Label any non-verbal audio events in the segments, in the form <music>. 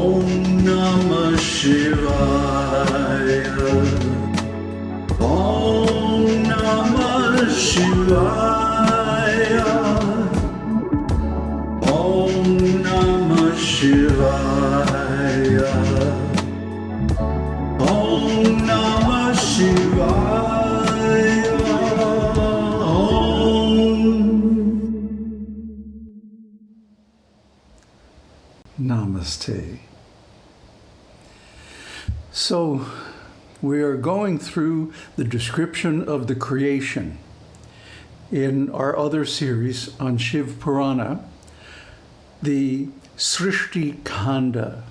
Om Namah Shivaya. Om Namah Shivaya. Om Namah Shivaya. Om Namah Shivaya. Om. Namaste. So, we are going through the description of the creation in our other series on Shiv Purana, the Srishti Kanda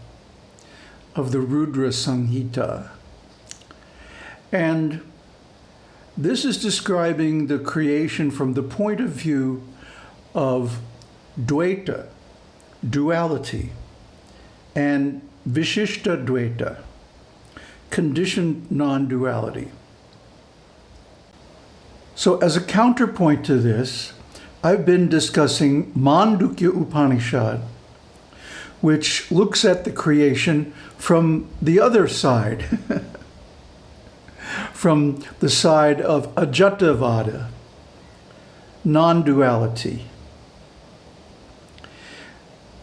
of the Rudra Samhita. And this is describing the creation from the point of view of Dvaita, duality, and Vishishta Dvaita, conditioned non-duality. So as a counterpoint to this, I've been discussing Mandukya Upanishad, which looks at the creation from the other side, <laughs> from the side of Ajatavada, non-duality.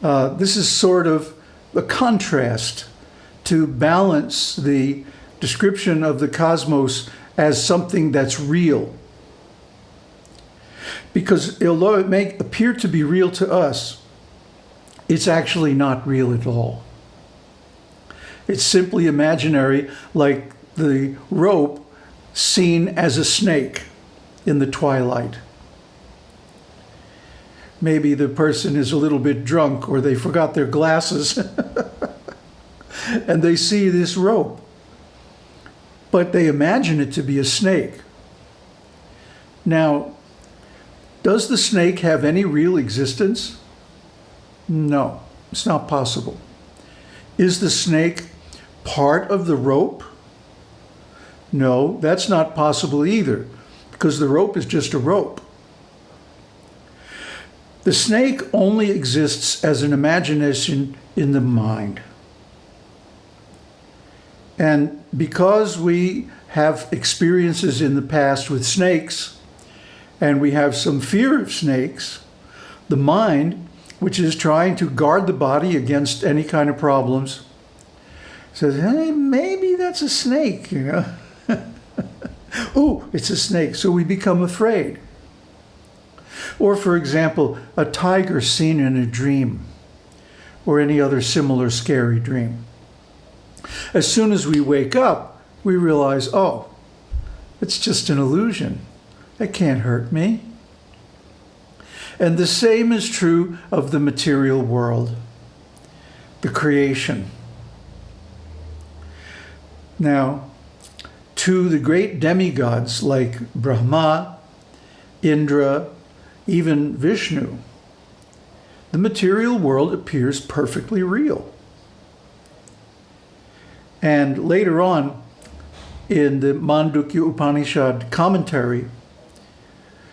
Uh, this is sort of a contrast to balance the description of the cosmos as something that's real. Because although it may appear to be real to us, it's actually not real at all. It's simply imaginary, like the rope seen as a snake in the twilight. Maybe the person is a little bit drunk or they forgot their glasses <laughs> and they see this rope, but they imagine it to be a snake. Now, does the snake have any real existence? No, it's not possible. Is the snake part of the rope? No, that's not possible either, because the rope is just a rope. The snake only exists as an imagination in the mind. And because we have experiences in the past with snakes, and we have some fear of snakes, the mind, which is trying to guard the body against any kind of problems, says, hey, maybe that's a snake, you know. <laughs> oh, it's a snake. So we become afraid. Or, for example, a tiger seen in a dream or any other similar scary dream. As soon as we wake up, we realize, oh, it's just an illusion. It can't hurt me. And the same is true of the material world, the creation. Now, to the great demigods like Brahma, Indra, even Vishnu, the material world appears perfectly real. And later on, in the Mandukya Upanishad commentary,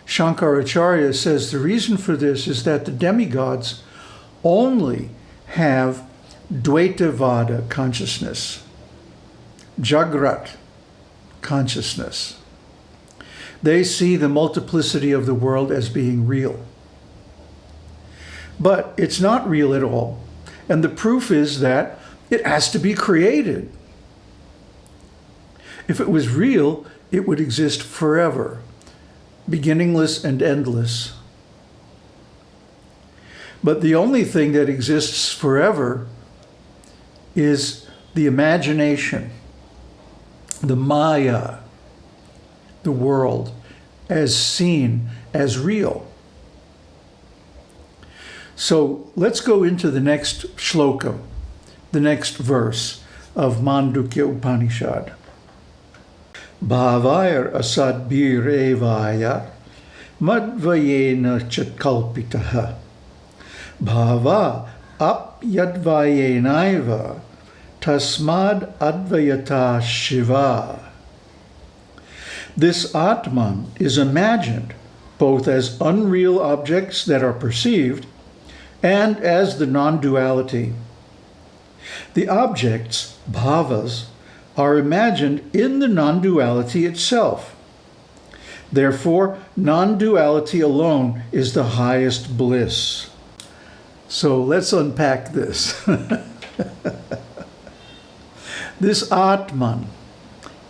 Shankaracharya says the reason for this is that the demigods only have Dvaitavada consciousness, Jagrat consciousness. They see the multiplicity of the world as being real. But it's not real at all. And the proof is that it has to be created. If it was real, it would exist forever, beginningless and endless. But the only thing that exists forever is the imagination, the Maya, the world, as seen, as real. So let's go into the next shloka, the next verse of Mandukya Upanishad. Bhavair asadbir evaya madvayena chatkalpitaha. Bhava apyadvayenaiva tasmad advayata shiva. This Atman is imagined both as unreal objects that are perceived and as the non-duality. The objects, bhavas, are imagined in the non-duality itself. Therefore, non-duality alone is the highest bliss. So let's unpack this. <laughs> this Atman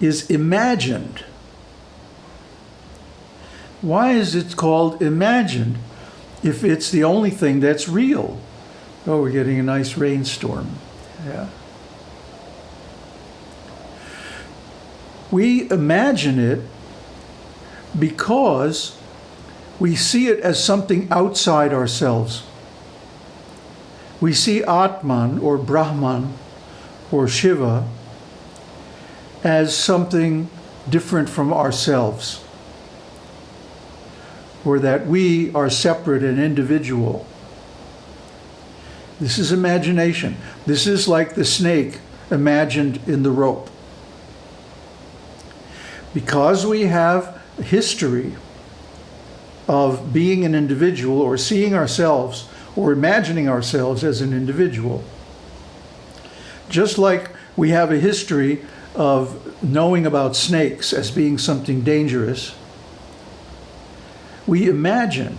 is imagined. Why is it called imagined if it's the only thing that's real? Oh, we're getting a nice rainstorm. Yeah. We imagine it because we see it as something outside ourselves. We see Atman or Brahman or Shiva as something different from ourselves, or that we are separate and individual. This is imagination. This is like the snake imagined in the rope. Because we have a history of being an individual or seeing ourselves or imagining ourselves as an individual, just like we have a history of knowing about snakes as being something dangerous, we imagine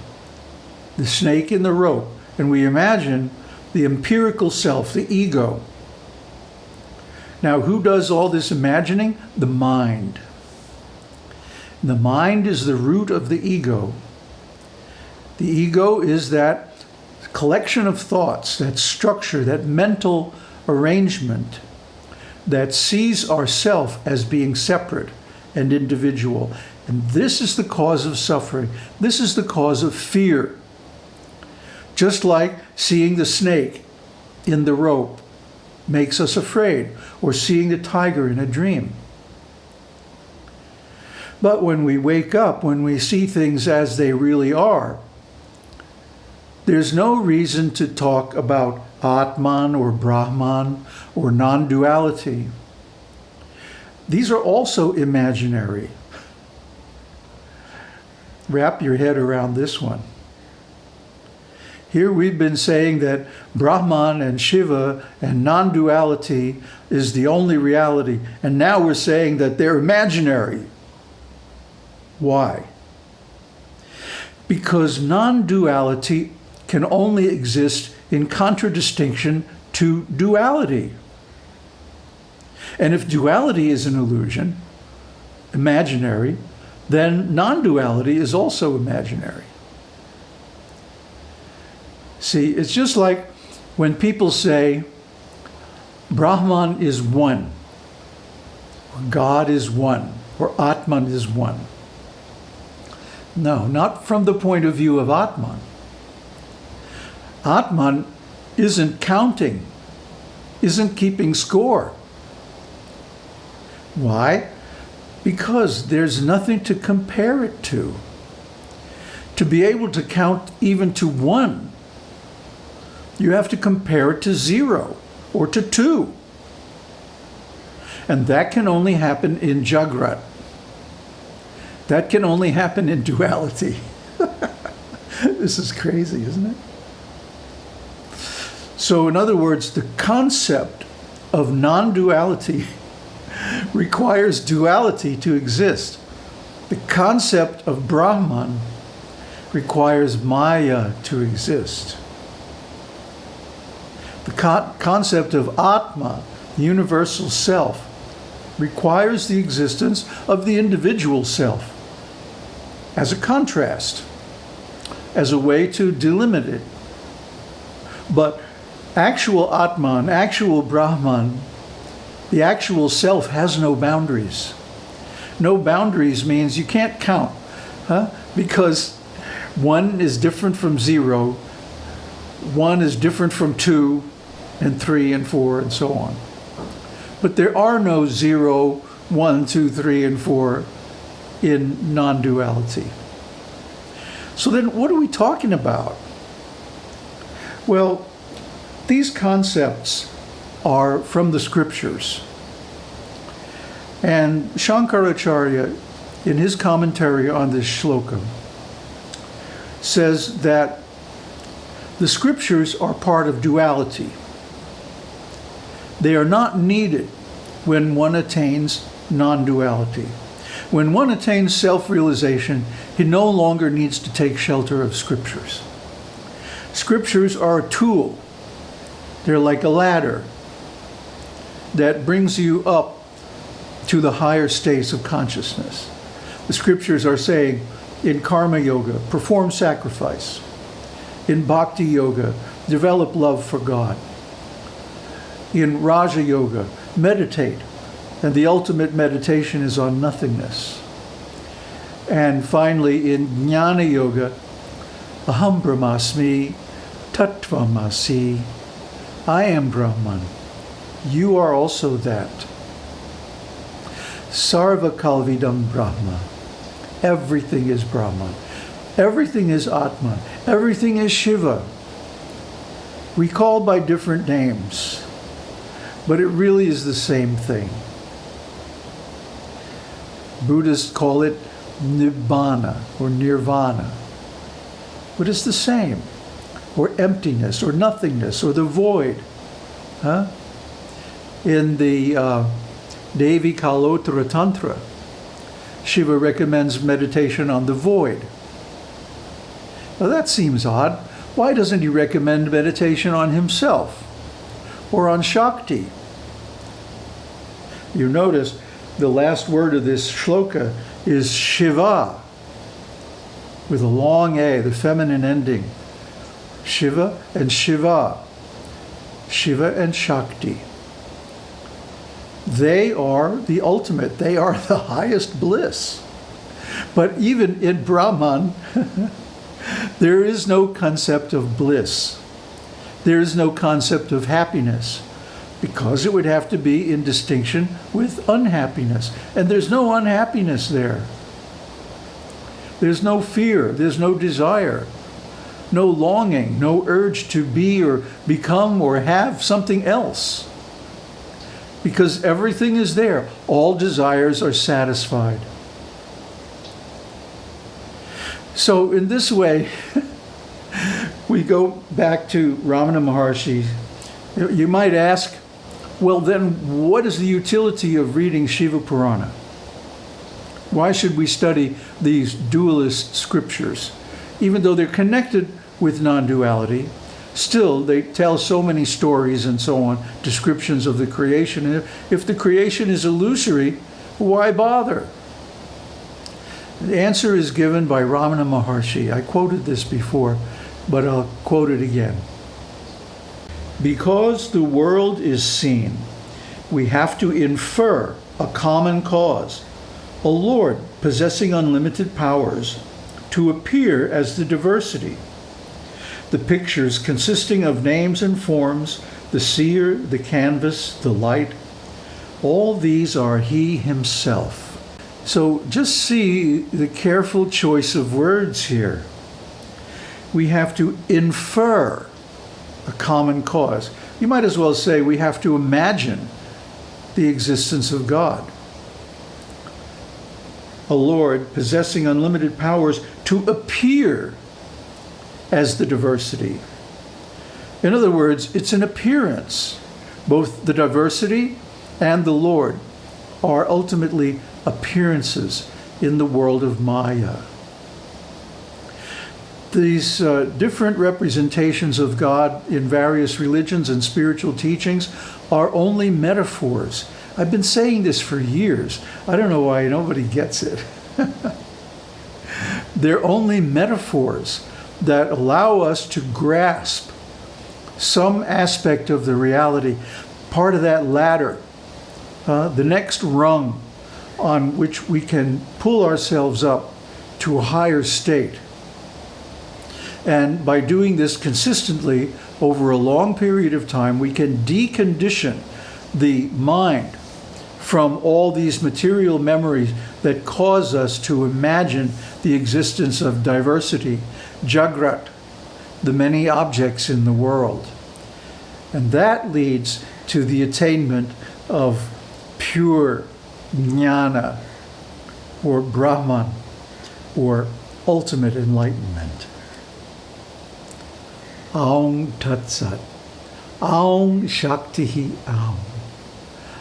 the snake in the rope and we imagine the empirical self, the ego. Now, who does all this imagining? The mind. The mind is the root of the ego. The ego is that collection of thoughts, that structure, that mental arrangement that sees ourself as being separate and individual. And this is the cause of suffering. This is the cause of fear. Just like seeing the snake in the rope makes us afraid, or seeing the tiger in a dream. But when we wake up, when we see things as they really are, there's no reason to talk about Atman or Brahman or non-duality. These are also imaginary. Wrap your head around this one. Here we've been saying that Brahman and Shiva and non-duality is the only reality. And now we're saying that they're imaginary. Why? Because non-duality can only exist in contradistinction to duality. And if duality is an illusion, imaginary, then non-duality is also imaginary. See, it's just like when people say Brahman is one, or God is one, or Atman is one. No, not from the point of view of Atman. Atman isn't counting, isn't keeping score. Why? Because there's nothing to compare it to. To be able to count even to one, you have to compare it to zero or to two. And that can only happen in Jagrat. That can only happen in duality. <laughs> this is crazy, isn't it? So in other words, the concept of non-duality <laughs> requires duality to exist. The concept of Brahman requires Maya to exist. The con concept of Atma, the universal self, requires the existence of the individual self as a contrast, as a way to delimit it. But actual Atman, actual Brahman, the actual self has no boundaries. No boundaries means you can't count, huh? because one is different from zero, one is different from two, and three, and four, and so on. But there are no zero, one, two, three, and four in non-duality. So then what are we talking about? Well, these concepts are from the scriptures. And Shankaracharya, in his commentary on this shloka, says that the scriptures are part of duality. They are not needed when one attains non duality. When one attains self realization, he no longer needs to take shelter of scriptures. Scriptures are a tool, they're like a ladder that brings you up to the higher states of consciousness. The scriptures are saying in karma yoga, perform sacrifice. In bhakti yoga, develop love for God. In Raja Yoga, meditate. And the ultimate meditation is on nothingness. And finally, in Jnana Yoga, Aham Brahmasmi, Tattvamasi, I am Brahman. You are also that. Sarva Kalvidam Brahma. Everything is Brahman. Everything is Atman. Everything is Shiva. We call by different names, but it really is the same thing. Buddhists call it Nibbana or Nirvana, but it's the same, or emptiness, or nothingness, or the void. Huh? In the uh, Devi Kalottara Tantra, Shiva recommends meditation on the void. Now that seems odd. Why doesn't he recommend meditation on himself or on Shakti? You notice the last word of this shloka is Shiva with a long A, the feminine ending. Shiva and Shiva. Shiva and Shakti. They are the ultimate, they are the <laughs> highest bliss. But even in Brahman, <laughs> there is no concept of bliss. There is no concept of happiness because it would have to be in distinction with unhappiness. And there's no unhappiness there. There's no fear, there's no desire, no longing, no urge to be or become or have something else. Because everything is there, all desires are satisfied. So, in this way, <laughs> we go back to Ramana Maharshi. You might ask, well, then, what is the utility of reading Shiva Purana? Why should we study these dualist scriptures? Even though they're connected with non duality, still they tell so many stories and so on, descriptions of the creation. And if the creation is illusory, why bother? The answer is given by Ramana Maharshi. I quoted this before, but I'll quote it again. Because the world is seen, we have to infer a common cause, a Lord possessing unlimited powers, to appear as the diversity. The pictures consisting of names and forms, the seer, the canvas, the light, all these are He Himself. So just see the careful choice of words here. We have to infer a common cause. You might as well say we have to imagine the existence of God. A Lord possessing unlimited powers to appear as the diversity. In other words, it's an appearance. Both the diversity and the Lord are ultimately appearances in the world of Maya these uh, different representations of God in various religions and spiritual teachings are only metaphors. I've been saying this for years. I don't know why nobody gets it. <laughs> They're only metaphors that allow us to grasp some aspect of the reality, part of that ladder, uh, the next rung on which we can pull ourselves up to a higher state. And by doing this consistently over a long period of time, we can decondition the mind from all these material memories that cause us to imagine the existence of diversity, jagrat, the many objects in the world. And that leads to the attainment of pure jnana or Brahman or ultimate enlightenment. Aung Tatsat. Aung Shakti Aung.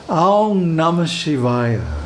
Aung Namah Shivaya.